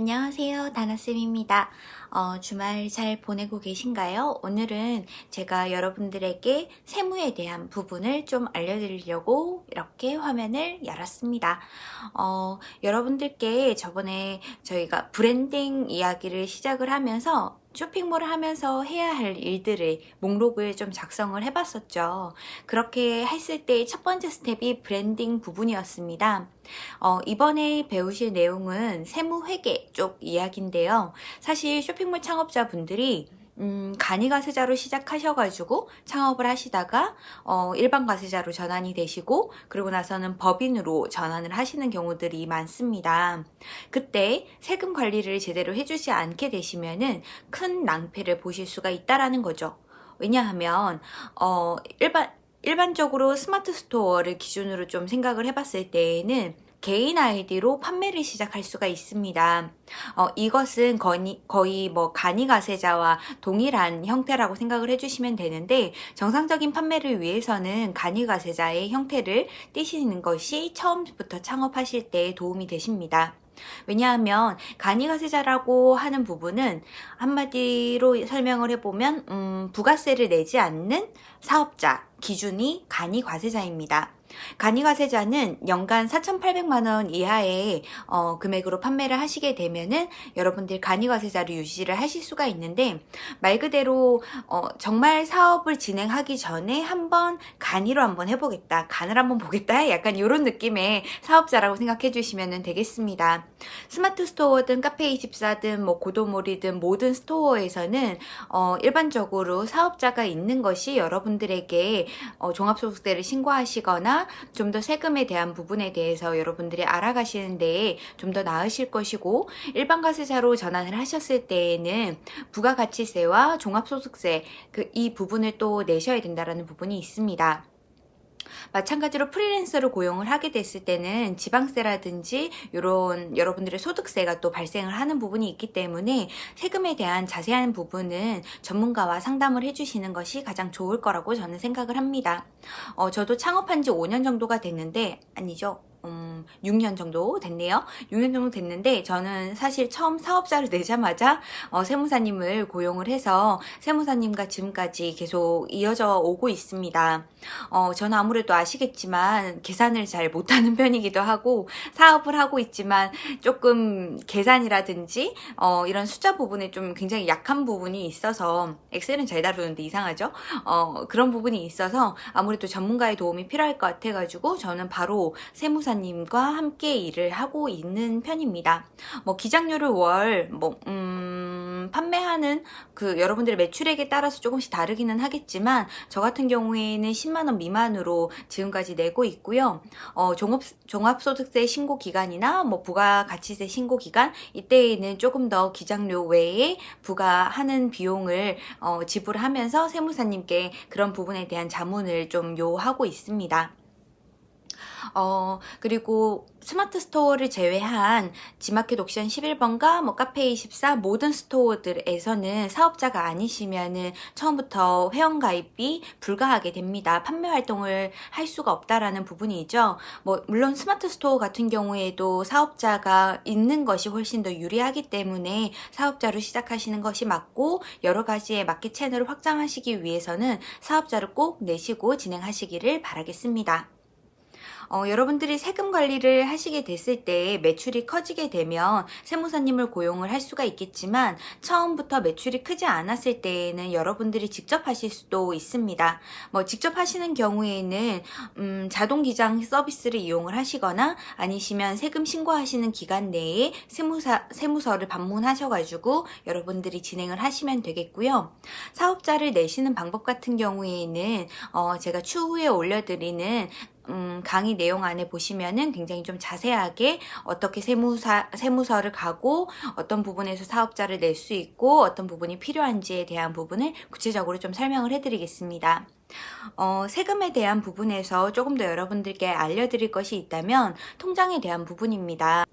안녕하세요. 다나쌤입니다. 어, 주말 잘 보내고 계신가요? 오늘은 제가 여러분들에게 세무에 대한 부분을 좀 알려드리려고 이렇게 화면을 열었습니다. 어, 여러분들께 저번에 저희가 브랜딩 이야기를 시작을 하면서 쇼핑몰을 하면서 해야 할 일들을 목록을 좀 작성을 해봤었죠. 그렇게 했을 때 첫 번째 스텝이 브랜딩 부분이었습니다. 어, 이번에 배우실 내용은 세무회계 쪽 이야기인데요. 사실 쇼핑몰 창업자분들이 음, 간이 가세자로 시작하셔가지고 창업을 하시다가 어, 일반 가세자로 전환이 되시고 그리고 나서는 법인으로 전환을 하시는 경우들이 많습니다. 그때 세금 관리를 제대로 해주지 않게 되시면은 큰 낭패를 보실 수가 있다라는 거죠. 왜냐하면 어, 일반 일반적으로 스마트 스토어를 기준으로 좀 생각을 해봤을 때에는 개인 아이디로 판매를 시작할 수가 있습니다. 어, 이것은 거의, 거의 뭐 간이과세자와 동일한 형태라고 생각을 해주시면 되는데 정상적인 판매를 위해서는 간이과세자의 형태를 띄시는 것이 처음부터 창업하실 때 도움이 되십니다. 왜냐하면 간이과세자라고 하는 부분은 한마디로 설명을 해보면 음, 부가세를 내지 않는 사업자 기준이 간이과세자입니다. 간이가 세자는 연간 4,800만원 이하의 어, 금액으로 판매를 하시게 되면은 여러분들 간이가 세자를 유지를 하실 수가 있는데 말 그대로 어, 정말 사업을 진행하기 전에 한번 간이로 한번 해보겠다 간을 한번 보겠다 약간 이런 느낌의 사업자라고 생각해 주시면 되겠습니다. 스마트 스토어든 카페24든 뭐 고도몰이든 모든 스토어에서는 어, 일반적으로 사업자가 있는 것이 여러분들에게 어, 종합소득세를 신고하시거나 좀 더 세금에 대한 부분에 대해서 여러분들이 알아가시는 데에 좀 더 나으실 것이고 일반 가세자로 전환을 하셨을 때에는 부가가치세와 종합소득세 그 이 부분을 또 내셔야 된다는 부분이 있습니다. 마찬가지로 프리랜서를 고용을 하게 됐을 때는 지방세라든지 이런 여러분들의 소득세가 또 발생을 하는 부분이 있기 때문에 세금에 대한 자세한 부분은 전문가와 상담을 해주시는 것이 가장 좋을 거라고 저는 생각을 합니다. 어, 저도 창업한 지 5년 정도가 됐는데 아니죠. 음, 6년 정도 됐네요. 6년 정도 됐는데 저는 사실 처음 사업자를 내자마자 어, 세무사님을 고용을 해서 세무사님과 지금까지 계속 이어져 오고 있습니다. 어, 저는 아무래도 아시겠지만 계산을 잘 못하는 편이기도 하고 사업을 하고 있지만 조금 계산이라든지 어, 이런 숫자 부분에 좀 굉장히 약한 부분이 있어서 엑셀은 잘 다루는데 이상하죠? 어, 그런 부분이 있어서 아무래도 전문가의 도움이 필요할 것 같아가지고 저는 바로 세무사 변 호사님과 함께 일을 하고 있는 편입니다. 뭐 기장료를 월, 뭐, 음, 판매하는 그 여러분들의 매출액에 따라서 조금씩 다르기는 하겠지만 저 같은 경우에는 10만원 미만으로 지금까지 내고 있고요. 어, 종합, 종합소득세 신고 기간이나 뭐 부가가치세 신고 기간 이때에는 조금 더 기장료 외에 부과하는 비용을 어, 지불하면서 세무사님께 그런 부분에 대한 자문을 좀 요하고 있습니다. 어, 그리고 스마트 스토어를 제외한 지마켓 옥션 11번가 뭐 카페24 모든 스토어들에서는 사업자가 아니시면은 처음부터 회원가입이 불가하게 됩니다. 판매 활동을 할 수가 없다라는 부분이죠. 뭐 물론 스마트 스토어 같은 경우에도 사업자가 있는 것이 훨씬 더 유리하기 때문에 사업자로 시작하시는 것이 맞고 여러 가지의 마켓 채널을 확장하시기 위해서는 사업자를 꼭 내시고 진행하시기를 바라겠습니다. 어, 여러분들이 세금 관리를 하시게 됐을 때 매출이 커지게 되면 세무사님을 고용을 할 수가 있겠지만 처음부터 매출이 크지 않았을 때에는 여러분들이 직접 하실 수도 있습니다. 뭐 직접 하시는 경우에는 음, 자동 기장 서비스를 이용을 하시거나 아니시면 세금 신고하시는 기간 내에 세무사, 세무서를 방문하셔가지고 여러분들이 진행을 하시면 되겠고요. 사업자를 내시는 방법 같은 경우에는 어, 제가 추후에 올려드리는 음, 강의 내용 안에 보시면은 굉장히 좀 자세하게 어떻게 세무사, 세무서를 가고 어떤 부분에서 사업자를 낼 수 있고 어떤 부분이 필요한지에 대한 부분을 구체적으로 좀 설명을 해드리겠습니다. 어, 세금에 대한 부분에서 조금 더 여러분들께 알려드릴 것이 있다면 통장에 대한 부분입니다.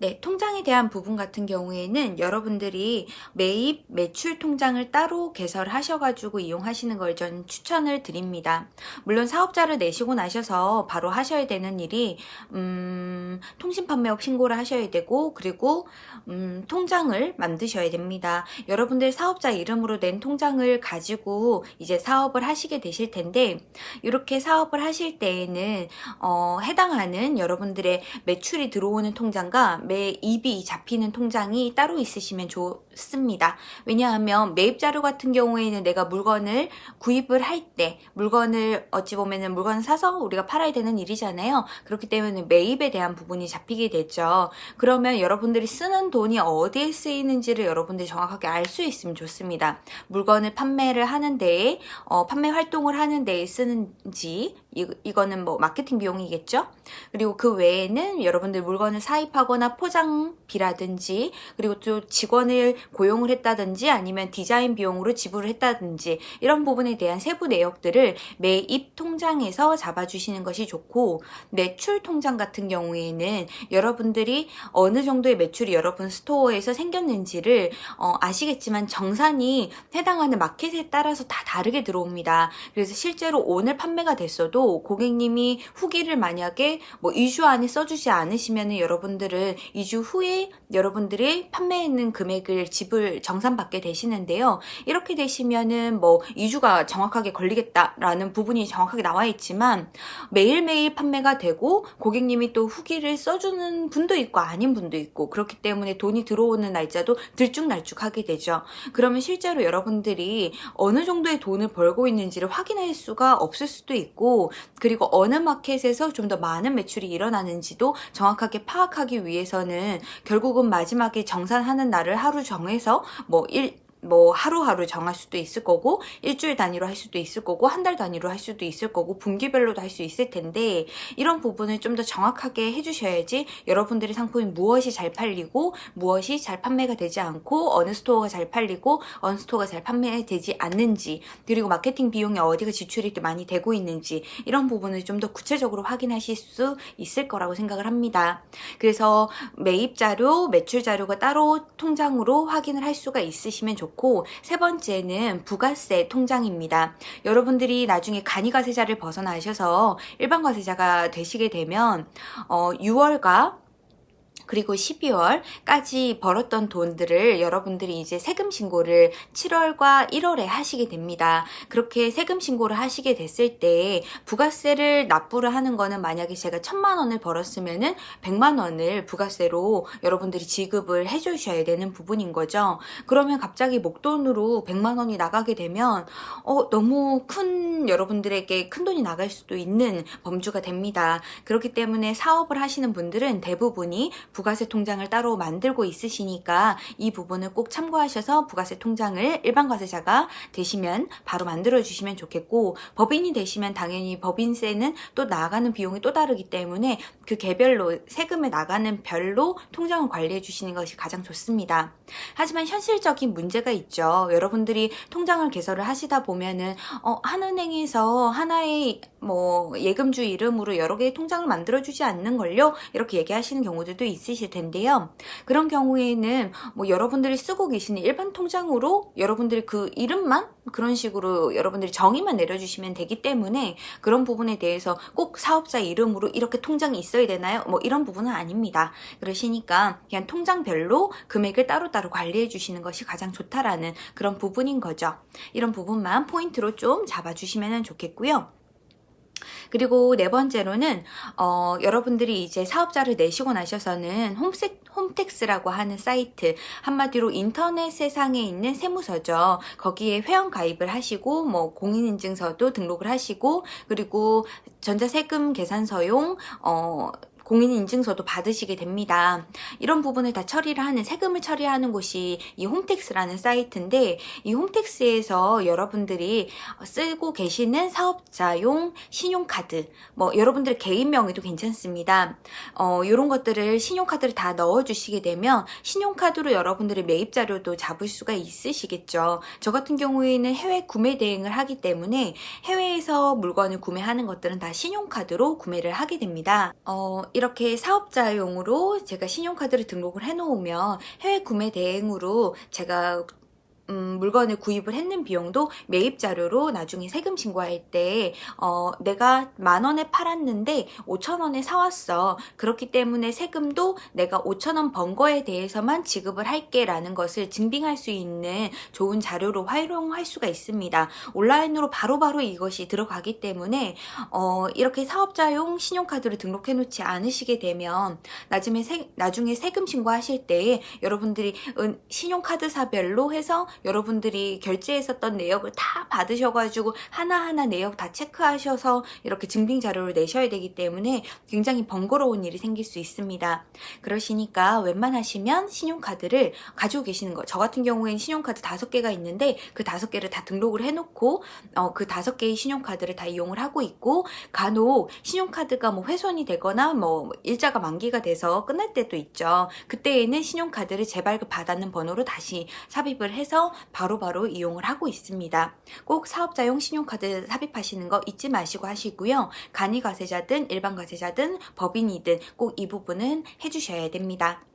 네, 통장에 대한 부분 같은 경우에는 여러분들이 매입, 매출 통장을 따로 개설하셔가지고 이용하시는 걸전 추천을 드립니다. 물론 사업자를 내시고 나셔서 바로 하셔야 되는 일이 음, 통신판매업 신고를 하셔야 되고 그리고 음, 통장을 만드셔야 됩니다. 여러분들 사업자 이름으로 낸 통장을 가지고 이제 사업을 하시게 되실 텐데 이렇게 사업을 하실 때에는 어, 해당하는 여러분들의 매출이 들어오는 통장과 매 입이 잡히는 통장이 따로 있으시면 좋 습니다. 왜냐하면 매입 자료 같은 경우에는 내가 물건을 구입을 할 때 물건을 어찌 보면은 물건을 사서 우리가 팔아야 되는 일이잖아요. 그렇기 때문에 매입에 대한 부분이 잡히게 되죠. 그러면 여러분들이 쓰는 돈이 어디에 쓰이는지를 여러분들이 정확하게 알 수 있으면 좋습니다. 물건을 판매를 하는 데에 어, 판매 활동을 하는 데에 쓰는지 이, 이거는 뭐 마케팅 비용이겠죠. 그리고 그 외에는 여러분들 물건을 사입하거나 포장비라든지 그리고 또 직원을 고용을 했다든지 아니면 디자인 비용으로 지불을 했다든지 이런 부분에 대한 세부 내역들을 매입 통장에서 잡아주시는 것이 좋고 매출 통장 같은 경우에는 여러분들이 어느 정도의 매출이 여러분 스토어에서 생겼는지를 어, 아시겠지만 정산이 해당하는 마켓에 따라서 다 다르게 들어옵니다. 그래서 실제로 오늘 판매가 됐어도 고객님이 후기를 만약에 뭐 2주 안에 써주지 않으시면 여러분들은 2주 후에 여러분들이 판매했는 금액을 지불 정산받게 되시는데요. 이렇게 되시면은 뭐 2주가 정확하게 걸리겠다라는 부분이 정확하게 나와 있지만 매일매일 판매가 되고 고객님이 또 후기를 써주는 분도 있고 아닌 분도 있고 그렇기 때문에 돈이 들어오는 날짜도 들쭉날쭉하게 되죠. 그러면 실제로 여러분들이 어느 정도의 돈을 벌고 있는지를 확인할 수가 없을 수도 있고 그리고 어느 마켓에서 좀 더 많은 매출이 일어나는지도 정확하게 파악하기 위해서는 결국은 마지막에 정산하는 날을 하루 정해서 뭐 일, 뭐 하루하루 정할 수도 있을 거고 일주일 단위로 할 수도 있을 거고 한 달 단위로 할 수도 있을 거고 분기별로도 할 수 있을 텐데 이런 부분을 좀 더 정확하게 해주셔야지 여러분들의 상품이 무엇이 잘 팔리고 무엇이 잘 판매가 되지 않고 어느 스토어가 잘 팔리고 어느 스토어가 잘 판매되지 않는지 그리고 마케팅 비용이 어디가 지출이 많이 되고 있는지 이런 부분을 좀 더 구체적으로 확인하실 수 있을 거라고 생각을 합니다. 그래서 매입 자료, 매출 자료가 따로 통장으로 확인을 할 수가 있으시면 좋겠습니다. 좋고 세 번째는 부가세 통장입니다. 여러분들이 나중에 간이과세자를 벗어나셔서 일반 과세자가 되시게 되면 어, 6월과 그리고 12월까지 벌었던 돈들을 여러분들이 이제 세금 신고를 7월과 1월에 하시게 됩니다. 그렇게 세금 신고를 하시게 됐을 때 부가세를 납부를 하는 거는 만약에 제가 천만 원을 벌었으면 은 100만 원을 부가세로 여러분들이 지급을 해주셔야 되는 부분인 거죠. 그러면 갑자기 목돈으로 100만 원이 나가게 되면 어, 너무 큰 여러분들에게 큰 돈이 나갈 수도 있는 범주가 됩니다. 그렇기 때문에 사업을 하시는 분들은 대부분이 부가세 통장을 따로 만들고 있으시니까 이 부분을 꼭 참고하셔서 부가세 통장을 일반 과세자가 되시면 바로 만들어 주시면 좋겠고 법인이 되시면 당연히 법인세는 또 나가는 비용이 또 다르기 때문에 그 개별로 세금을 나가는 별로 통장을 관리해 주시는 것이 가장 좋습니다. 하지만 현실적인 문제가 있죠. 여러분들이 통장을 개설을 하시다 보면은 어, 한 은행에서 하나의 뭐 예금주 이름으로 여러 개의 통장을 만들어 주지 않는 걸요. 이렇게 얘기하시는 경우들도 있습니다. 있으실 텐데요. 그런 경우에는 뭐 여러분들이 쓰고 계시는 일반 통장으로 여러분들이 그 이름만 그런 식으로 여러분들이 정의만 내려주시면 되기 때문에 그런 부분에 대해서 꼭 사업자 이름으로 이렇게 통장이 있어야 되나요? 뭐 이런 부분은 아닙니다. 그러시니까 그냥 통장별로 금액을 따로따로 관리해 주시는 것이 가장 좋다라는 그런 부분인 거죠. 이런 부분만 포인트로 좀 잡아주시면 좋겠고요. 그리고 네 번째로는 어, 여러분들이 이제 사업자를 내시고 나셔서는 홈세, 홈택스라고 하는 사이트 한마디로 인터넷 세상에 있는 세무서죠. 거기에 회원 가입을 하시고 뭐 공인인증서도 등록을 하시고 그리고 전자세금 계산서용 어, 공인인증서도 받으시게 됩니다. 이런 부분을 다 처리를 하는 세금을 처리하는 곳이 이 홈택스라는 사이트인데 이 홈택스에서 여러분들이 쓰고 계시는 사업자용 신용카드 뭐 여러분들 개인 명의도 괜찮습니다. 어, 이런 것들을 신용카드를 다 넣어주시게 되면 신용카드로 여러분들의 매입 자료도 잡을 수가 있으시겠죠. 저 같은 경우에는 해외 구매 대행을 하기 때문에 해외에서 물건을 구매하는 것들은 다 신용카드로 구매를 하게 됩니다. 어, 이렇게 사업자용으로 제가 신용카드를 등록을 해놓으면 해외 구매 대행으로 제가 음, 물건을 구입을 했는 비용도 매입 자료로 나중에 세금 신고할 때 어, 내가 만 원에 팔았는데 5천 원에 사왔어. 그렇기 때문에 세금도 내가 5천 원 번 거에 대해서만 지급을 할게 라는 것을 증빙할 수 있는 좋은 자료로 활용할 수가 있습니다. 온라인으로 바로바로 바로 이것이 들어가기 때문에 어, 이렇게 사업자용 신용카드를 등록해 놓지 않으시게 되면 나중에, 세, 나중에 세금 신고하실 때 여러분들이 신용카드사별로 해서 여러분들이 결제했었던 내역을 다 받으셔가지고 하나하나 내역 다 체크하셔서 이렇게 증빙 자료를 내셔야 되기 때문에 굉장히 번거로운 일이 생길 수 있습니다. 그러시니까 웬만하시면 신용카드를 가지고 계시는 거. 저 같은 경우에는 신용카드 다섯 개가 있는데 그 다섯 개를 다 등록을 해놓고 어, 그 다섯 개의 신용카드를 다 이용을 하고 있고 간혹 신용카드가 뭐 훼손이 되거나 뭐 일자가 만기가 돼서 끝날 때도 있죠. 그때에는 신용카드를 재발급 받았는 번호로 다시 삽입을 해서 바로바로 바로 이용을 하고 있습니다. 꼭 사업자용 신용카드 삽입하시는 거 잊지 마시고 하시고요. 간이 과세자든 일반 과세자든 법인이든 꼭 이 부분은 해주셔야 됩니다.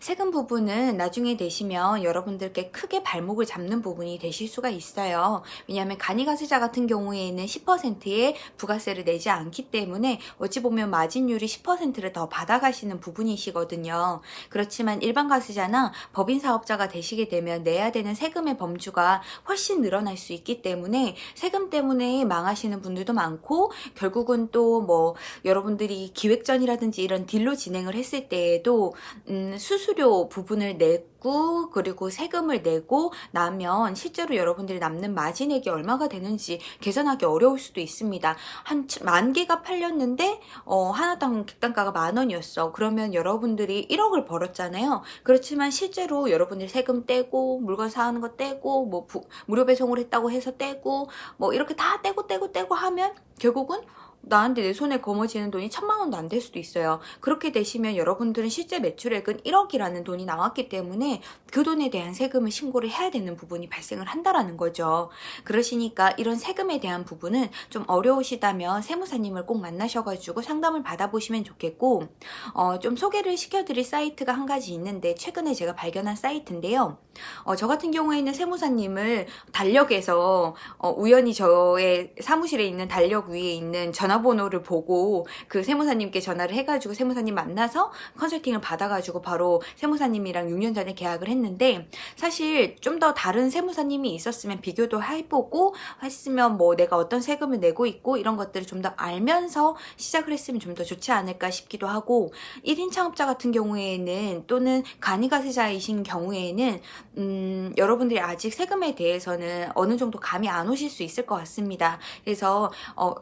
세금 부분은 나중에 되시면 여러분들께 크게 발목을 잡는 부분이 되실 수가 있어요. 왜냐하면 간이가세자 같은 경우에는 10%의 부가세를 내지 않기 때문에 어찌 보면 마진율이 10%를 더 받아가시는 부분이시거든요. 그렇지만 일반 가세자나 법인 사업자가 되시게 되면 내야 되는 세금의 범주가 훨씬 늘어날 수 있기 때문에 세금 때문에 망하시는 분들도 많고 결국은 또 뭐 여러분들이 기획전이라든지 이런 딜로 진행을 했을 때에도 음, 수수료 부분을 내고 그리고 세금을 내고 나면 실제로 여러분들이 남는 마진액이 얼마가 되는지 계산하기 어려울 수도 있습니다. 한 만 개가 팔렸는데 어, 하나당 객단가가 만 원이었어. 그러면 여러분들이 1억을 벌었잖아요. 그렇지만 실제로 여러분들이 세금 떼고 물건 사는 거 떼고 뭐 부, 무료 배송을 했다고 해서 떼고 뭐 이렇게 다 떼고 떼고 떼고 하면 결국은 나한테 내 손에 거머쥐는 돈이 천만 원도 안 될 수도 있어요. 그렇게 되시면 여러분들은 실제 매출액은 1억이라는 돈이 나왔기 때문에 그 돈에 대한 세금을 신고를 해야 되는 부분이 발생을 한다라는 거죠. 그러시니까 이런 세금에 대한 부분은 좀 어려우시다면 세무사님을 꼭 만나셔가지고 상담을 받아보시면 좋겠고 어, 좀 소개를 시켜드릴 사이트가 한 가지 있는데 최근에 제가 발견한 사이트인데요. 어, 저 같은 경우에는 세무사님을 달력에서 어, 우연히 저의 사무실에 있는 달력 위에 있는 전화 전화번호를 보고 그 세무사님께 전화를 해가지고 세무사님 만나서 컨설팅을 받아가지고 바로 세무사님이랑 6년 전에 계약을 했는데 사실 좀 더 다른 세무사님이 있었으면 비교도 해보고 했으면 뭐 내가 어떤 세금을 내고 있고 이런 것들을 좀 더 알면서 시작을 했으면 좀 더 좋지 않을까 싶기도 하고 1인 창업자 같은 경우에는 또는 간이가세자이신 경우에는 음, 여러분들이 아직 세금에 대해서는 어느 정도 감이 안 오실 수 있을 것 같습니다. 그래서 어,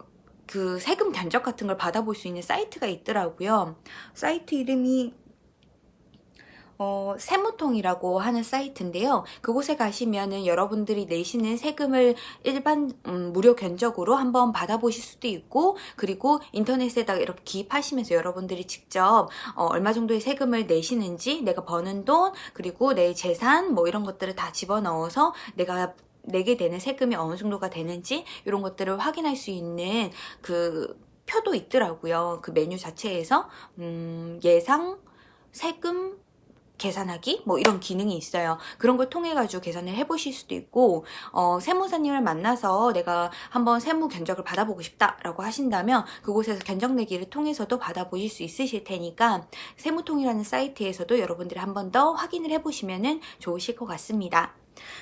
그 세금 견적 같은 걸 받아볼 수 있는 사이트가 있더라고요. 사이트 이름이 어, 세무통이라고 하는 사이트인데요. 그곳에 가시면은 여러분들이 내시는 세금을 일반 음, 무료 견적으로 한번 받아보실 수도 있고 그리고 인터넷에다가 이렇게 기입하시면서 여러분들이 직접 어, 얼마 정도의 세금을 내시는지 내가 버는 돈 그리고 내 재산 뭐 이런 것들을 다 집어넣어서 내가 내게 되는 세금이 어느 정도가 되는지 이런 것들을 확인할 수 있는 그 표도 있더라고요. 그 메뉴 자체에서 음, 예상 세금 계산하기 뭐 이런 기능이 있어요. 그런 걸 통해 가지고 계산을 해보실 수도 있고 어, 세무사님을 만나서 내가 한번 세무 견적을 받아보고 싶다라고 하신다면 그곳에서 견적 내기를 통해서도 받아보실 수 있으실 테니까 세무통이라는 사이트에서도 여러분들이 한 번 더 확인을 해보시면 좋으실 것 같습니다.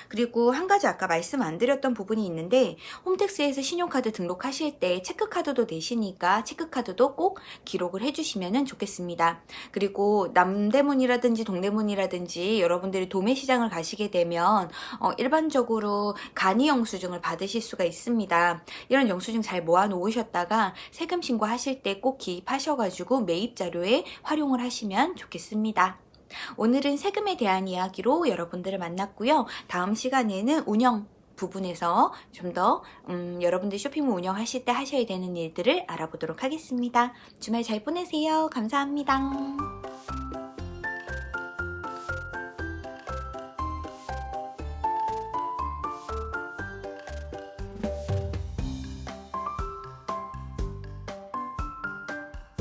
그리고 한 가지 아까 말씀 안 드렸던 부분이 있는데 홈택스에서 신용카드 등록하실 때 체크카드도 내시니까 체크카드도 꼭 기록을 해주시면 좋겠습니다. 그리고 남대문이라든지 동대문이라든지 여러분들이 도매시장을 가시게 되면 어, 일반적으로 간이 영수증을 받으실 수가 있습니다. 이런 영수증 잘 모아 놓으셨다가 세금 신고하실 때 꼭 기입하셔가지고 매입 자료에 활용을 하시면 좋겠습니다. 오늘은 세금에 대한 이야기로 여러분들을 만났고요. 다음 시간에는 운영 부분에서 좀더 음, 여러분들 쇼핑몰 운영하실 때 하셔야 되는 일들을 알아보도록 하겠습니다. 주말 잘 보내세요. 감사합니다.